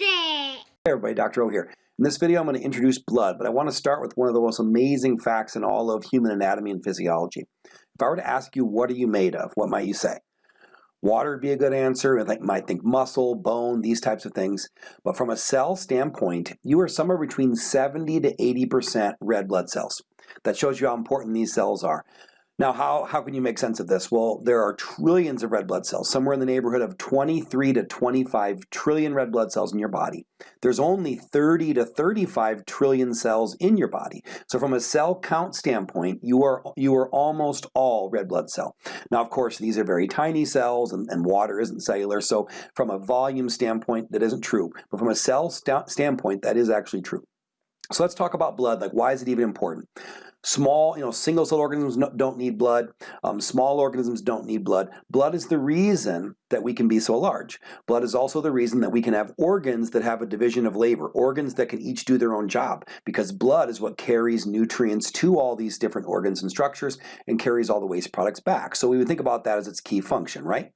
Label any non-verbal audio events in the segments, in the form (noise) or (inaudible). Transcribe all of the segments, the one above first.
It! Hey everybody, Dr. O here. In this video I'm going to introduce blood, but I want to start with one of the most amazing facts in all of human anatomy and physiology. If I were to ask you what are you made of, what might you say? Water would be a good answer. I might think muscle, bone, these types of things. But from a cell standpoint, you are somewhere between 70 to 80% red blood cells. That shows you how important these cells are. Now, how, how can you make sense of this? Well, there are trillions of red blood cells, somewhere in the neighborhood of 23 to 25 trillion red blood cells in your body. There's only 30 to 35 trillion cells in your body. So from a cell count standpoint, you are, you are almost all red blood cell. Now, of course, these are very tiny cells and, and water isn't cellular. So from a volume standpoint, that isn't true. But from a cell st standpoint, that is actually true. So let's talk about blood. Like, why is it even important? Small, you know, single-cell organisms don't need blood. Um, small organisms don't need blood. Blood is the reason that we can be so large. Blood is also the reason that we can have organs that have a division of labor, organs that can each do their own job, because blood is what carries nutrients to all these different organs and structures and carries all the waste products back. So we would think about that as its key function, right?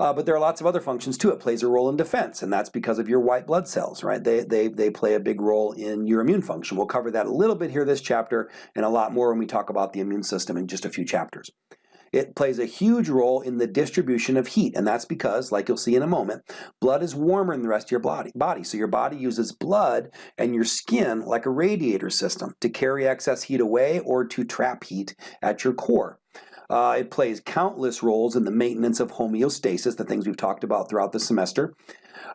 Uh, but there are lots of other functions too. It plays a role in defense, and that's because of your white blood cells, right? They, they, they play a big role in your immune function. We'll cover that a little bit here this chapter and a lot more when we talk about the immune system in just a few chapters. It plays a huge role in the distribution of heat, and that's because, like you'll see in a moment, blood is warmer than the rest of your body. body. So your body uses blood and your skin like a radiator system to carry excess heat away or to trap heat at your core. Uh, it plays countless roles in the maintenance of homeostasis, the things we've talked about throughout the semester,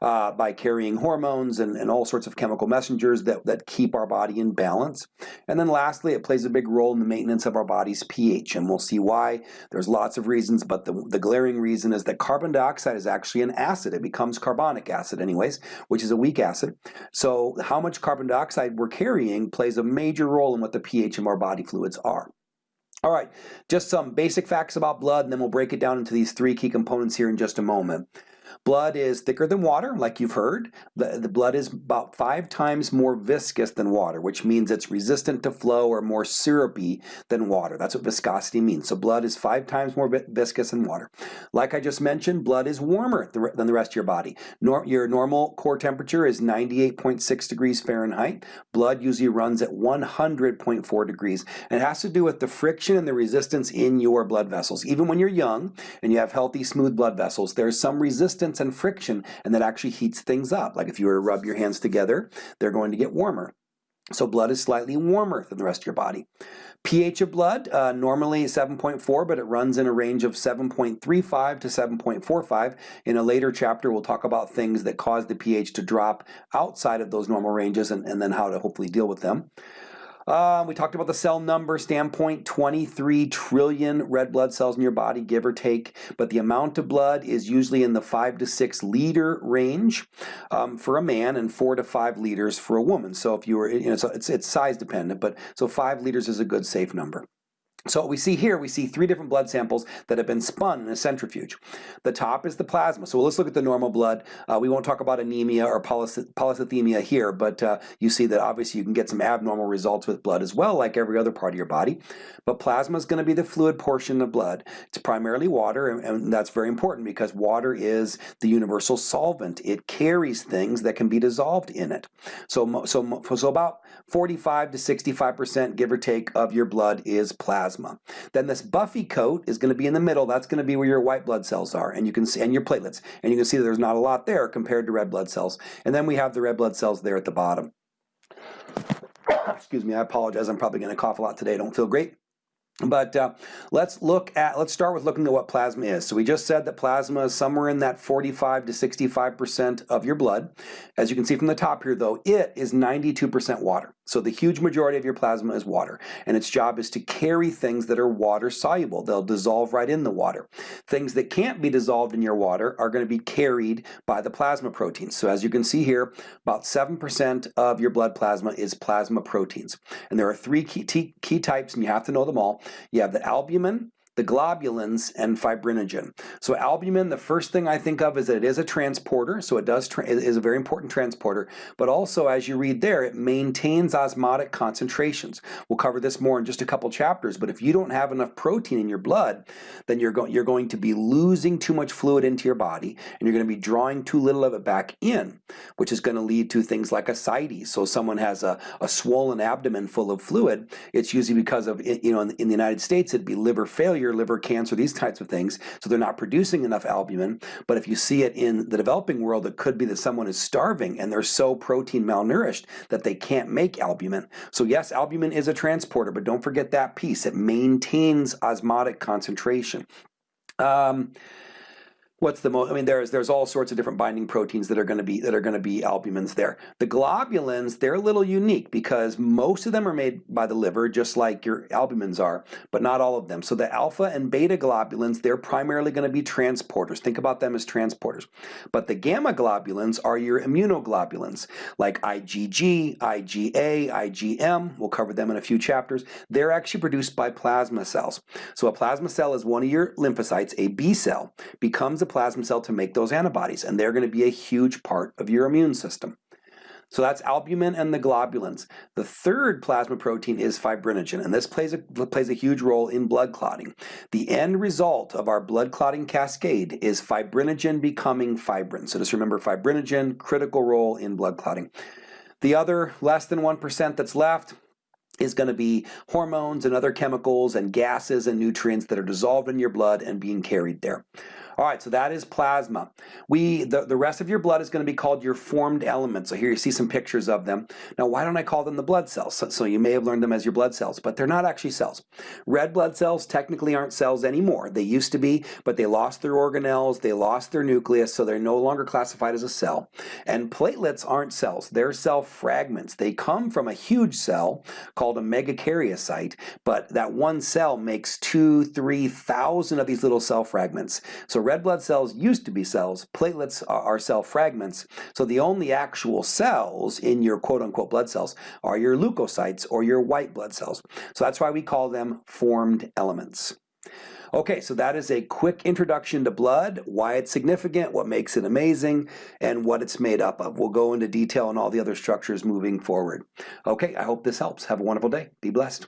uh, by carrying hormones and, and all sorts of chemical messengers that, that keep our body in balance. And then lastly, it plays a big role in the maintenance of our body's pH, and we'll see why. There's lots of reasons, but the, the glaring reason is that carbon dioxide is actually an acid. It becomes carbonic acid anyways, which is a weak acid. So how much carbon dioxide we're carrying plays a major role in what the pH of our body fluids are. All right, just some basic facts about blood, and then we'll break it down into these three key components here in just a moment. Blood is thicker than water, like you've heard. The, the blood is about five times more viscous than water, which means it's resistant to flow or more syrupy than water. That's what viscosity means. So blood is five times more viscous than water. Like I just mentioned, blood is warmer than the rest of your body. Nor your normal core temperature is 98.6 degrees Fahrenheit. Blood usually runs at 100.4 degrees. And it has to do with the friction and the resistance in your blood vessels. Even when you're young and you have healthy, smooth blood vessels, there's some resistance resistance and friction, and that actually heats things up. Like if you were to rub your hands together, they're going to get warmer. So blood is slightly warmer than the rest of your body. pH of blood, uh, normally 7.4, but it runs in a range of 7.35 to 7.45. In a later chapter, we'll talk about things that cause the pH to drop outside of those normal ranges and, and then how to hopefully deal with them. Uh, we talked about the cell number standpoint, 23 trillion red blood cells in your body, give or take, but the amount of blood is usually in the 5 to 6 liter range um, for a man and 4 to 5 liters for a woman. So if you were, you know, so it's, it's size dependent, but so 5 liters is a good safe number. So what we see here, we see three different blood samples that have been spun in a centrifuge. The top is the plasma. So let's look at the normal blood. Uh, we won't talk about anemia or polycythemia here, but uh, you see that obviously you can get some abnormal results with blood as well, like every other part of your body. But plasma is going to be the fluid portion of blood. It's primarily water, and, and that's very important because water is the universal solvent. It carries things that can be dissolved in it. So, so, so about 45 to 65%, give or take, of your blood is plasma plasma. Then this buffy coat is going to be in the middle. That's going to be where your white blood cells are, and you can see and your platelets, and you can see that there's not a lot there compared to red blood cells. And then we have the red blood cells there at the bottom. (coughs) Excuse me, I apologize. I'm probably going to cough a lot today. I don't feel great. But uh, let's look at, let's start with looking at what plasma is. So we just said that plasma is somewhere in that 45 to 65% of your blood. As you can see from the top here though, it is 92% water. So the huge majority of your plasma is water. And its job is to carry things that are water soluble. They'll dissolve right in the water. Things that can't be dissolved in your water are going to be carried by the plasma proteins. So as you can see here, about 7% of your blood plasma is plasma proteins. And there are three key, key types and you have to know them all. You have the albumin, the globulins, and fibrinogen. So albumin, the first thing I think of is that it is a transporter, so it does is a very important transporter, but also as you read there, it maintains osmotic concentrations. We'll cover this more in just a couple chapters, but if you don't have enough protein in your blood, then you're, go you're going to be losing too much fluid into your body, and you're going to be drawing too little of it back in, which is going to lead to things like ascites. So someone has a, a swollen abdomen full of fluid, it's usually because of, you know, in, in the United States, it'd be liver failure, liver cancer, these types of things. So they're not producing enough albumin. But if you see it in the developing world, it could be that someone is starving and they're so protein malnourished that they can't make albumin. So yes, albumin is a transporter, but don't forget that piece. It maintains osmotic concentration. Um, what's the most, I mean, there's, there's all sorts of different binding proteins that are going to be, that are going to be albumins there. The globulins, they're a little unique because most of them are made by the liver, just like your albumins are, but not all of them. So the alpha and beta globulins, they're primarily going to be transporters. Think about them as transporters. But the gamma globulins are your immunoglobulins, like IgG, IgA, IgM. We'll cover them in a few chapters. They're actually produced by plasma cells. So a plasma cell is one of your lymphocytes, a B cell, becomes a plasma cell to make those antibodies, and they're going to be a huge part of your immune system. So that's albumin and the globulins. The third plasma protein is fibrinogen, and this plays a, plays a huge role in blood clotting. The end result of our blood clotting cascade is fibrinogen becoming fibrin. So just remember fibrinogen, critical role in blood clotting. The other less than 1% that's left, is going to be hormones and other chemicals and gases and nutrients that are dissolved in your blood and being carried there. All right, so that is plasma. We the, the rest of your blood is going to be called your formed elements. So here you see some pictures of them. Now, why don't I call them the blood cells? So, so you may have learned them as your blood cells, but they're not actually cells. Red blood cells technically aren't cells anymore. They used to be, but they lost their organelles, they lost their nucleus, so they're no longer classified as a cell. And platelets aren't cells. They're cell fragments. They come from a huge cell called a megakaryocyte, but that one cell makes two, three thousand of these little cell fragments. So red blood cells used to be cells, platelets are cell fragments, so the only actual cells in your quote-unquote blood cells are your leukocytes or your white blood cells. So that's why we call them formed elements. Okay, so that is a quick introduction to blood, why it's significant, what makes it amazing, and what it's made up of. We'll go into detail on all the other structures moving forward. Okay, I hope this helps. Have a wonderful day. Be blessed.